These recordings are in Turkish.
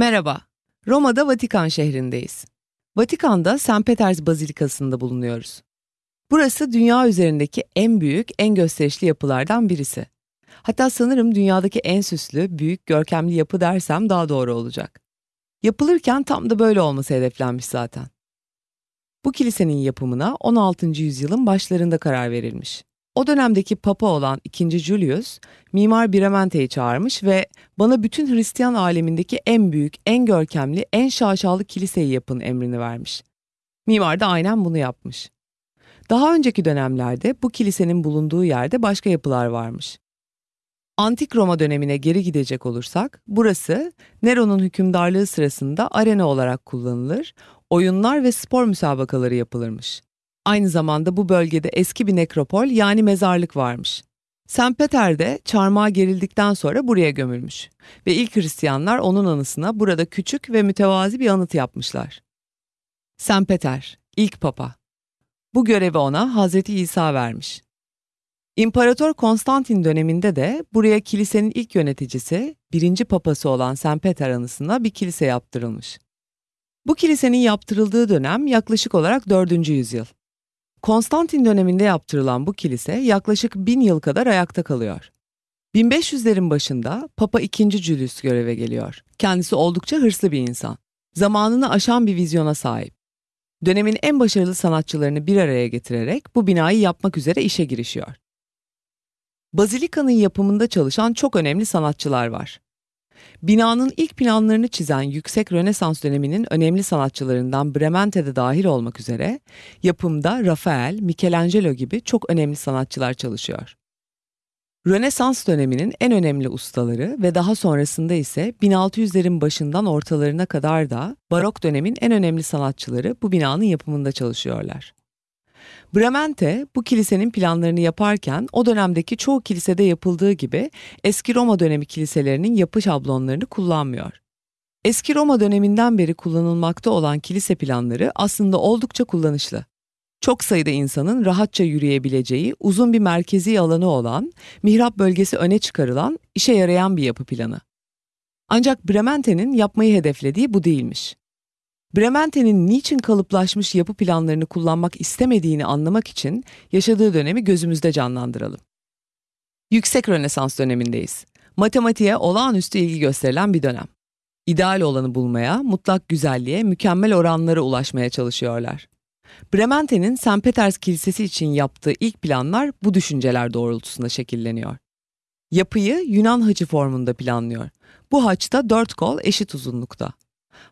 Merhaba, Roma'da Vatikan şehrindeyiz. Vatikan'da St. Peters Bazilikası'nda bulunuyoruz. Burası dünya üzerindeki en büyük, en gösterişli yapılardan birisi. Hatta sanırım dünyadaki en süslü, büyük, görkemli yapı dersem daha doğru olacak. Yapılırken tam da böyle olması hedeflenmiş zaten. Bu kilisenin yapımına 16. yüzyılın başlarında karar verilmiş. O dönemdeki papa olan 2. Julius, Mimar Bramante'yi çağırmış ve bana bütün Hristiyan alemindeki en büyük, en görkemli, en şaşalı kiliseyi yapın emrini vermiş. Mimar da aynen bunu yapmış. Daha önceki dönemlerde bu kilisenin bulunduğu yerde başka yapılar varmış. Antik Roma dönemine geri gidecek olursak, burası Nero'nun hükümdarlığı sırasında arena olarak kullanılır, oyunlar ve spor müsabakaları yapılırmış. Aynı zamanda bu bölgede eski bir nekropol yani mezarlık varmış. St. Peter'de çarmıha gerildikten sonra buraya gömülmüş ve ilk Hristiyanlar onun anısına burada küçük ve mütevazi bir anıt yapmışlar. St. Peter, ilk papa. Bu görevi ona Hazreti İsa vermiş. İmparator Konstantin döneminde de buraya kilisenin ilk yöneticisi, birinci papası olan St. Peter anısına bir kilise yaptırılmış. Bu kilisenin yaptırıldığı dönem yaklaşık olarak 4. yüzyıl. Konstantin döneminde yaptırılan bu kilise yaklaşık bin yıl kadar ayakta kalıyor. 1500'lerin başında Papa II. Julius göreve geliyor. Kendisi oldukça hırslı bir insan. Zamanını aşan bir vizyona sahip. Dönemin en başarılı sanatçılarını bir araya getirerek bu binayı yapmak üzere işe girişiyor. Bazilikanın yapımında çalışan çok önemli sanatçılar var. Binanın ilk planlarını çizen yüksek Rönesans döneminin önemli sanatçılarından Bremente'de dahil olmak üzere yapımda Rafael, Michelangelo gibi çok önemli sanatçılar çalışıyor. Rönesans döneminin en önemli ustaları ve daha sonrasında ise 1600'lerin başından ortalarına kadar da Barok dönemin en önemli sanatçıları bu binanın yapımında çalışıyorlar. Bremente bu kilisenin planlarını yaparken o dönemdeki çoğu kilisede yapıldığı gibi eski Roma dönemi kiliselerinin yapı şablonlarını kullanmıyor. Eski Roma döneminden beri kullanılmakta olan kilise planları aslında oldukça kullanışlı. Çok sayıda insanın rahatça yürüyebileceği uzun bir merkezi alanı olan, mihrap bölgesi öne çıkarılan, işe yarayan bir yapı planı. Ancak Bremente'nin yapmayı hedeflediği bu değilmiş. Bremente'nin niçin kalıplaşmış yapı planlarını kullanmak istemediğini anlamak için yaşadığı dönemi gözümüzde canlandıralım. Yüksek Rönesans dönemindeyiz. Matematiğe olağanüstü ilgi gösterilen bir dönem. İdeal olanı bulmaya, mutlak güzelliğe, mükemmel oranlara ulaşmaya çalışıyorlar. Bremente'nin St. Peters Kilisesi için yaptığı ilk planlar bu düşünceler doğrultusunda şekilleniyor. Yapıyı Yunan haçı formunda planlıyor. Bu haçta dört kol eşit uzunlukta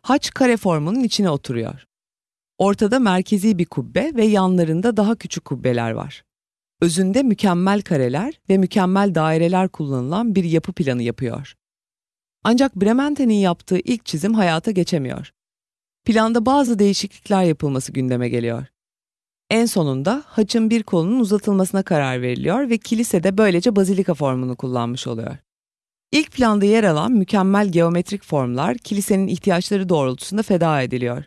haç kare formunun içine oturuyor. Ortada merkezi bir kubbe ve yanlarında daha küçük kubbeler var. Özünde mükemmel kareler ve mükemmel daireler kullanılan bir yapı planı yapıyor. Ancak Bremente'nin yaptığı ilk çizim hayata geçemiyor. Planda bazı değişiklikler yapılması gündeme geliyor. En sonunda haçın bir kolunun uzatılmasına karar veriliyor ve kilise de böylece bazilika formunu kullanmış oluyor. İlk planda yer alan mükemmel geometrik formlar kilisenin ihtiyaçları doğrultusunda feda ediliyor.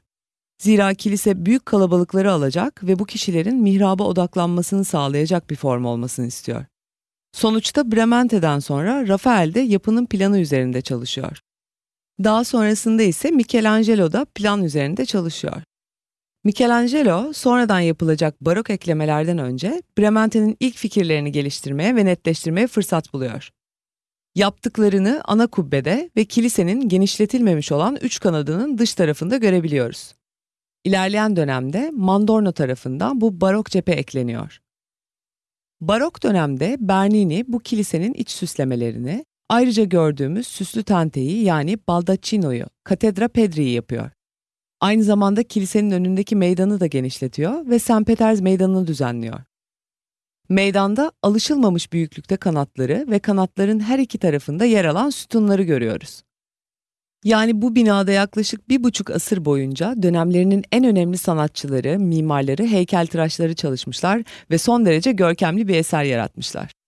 Zira kilise büyük kalabalıkları alacak ve bu kişilerin mihraba odaklanmasını sağlayacak bir form olmasını istiyor. Sonuçta Bremente'den sonra Rafael de yapının planı üzerinde çalışıyor. Daha sonrasında ise Michelangelo da plan üzerinde çalışıyor. Michelangelo sonradan yapılacak barok eklemelerden önce Bremente'nin ilk fikirlerini geliştirmeye ve netleştirmeye fırsat buluyor. Yaptıklarını ana kubbede ve kilisenin genişletilmemiş olan üç kanadının dış tarafında görebiliyoruz. İlerleyen dönemde Mandorno tarafından bu barok cephe ekleniyor. Barok dönemde Bernini bu kilisenin iç süslemelerini, ayrıca gördüğümüz süslü tenteyi yani baldacchino'yu, Katedra Pedri'yi yapıyor. Aynı zamanda kilisenin önündeki meydanı da genişletiyor ve St. Peters Meydanı'nı düzenliyor. Meydanda alışılmamış büyüklükte kanatları ve kanatların her iki tarafında yer alan sütunları görüyoruz. Yani bu binada yaklaşık bir buçuk asır boyunca dönemlerinin en önemli sanatçıları, mimarları, heykeltıraşları çalışmışlar ve son derece görkemli bir eser yaratmışlar.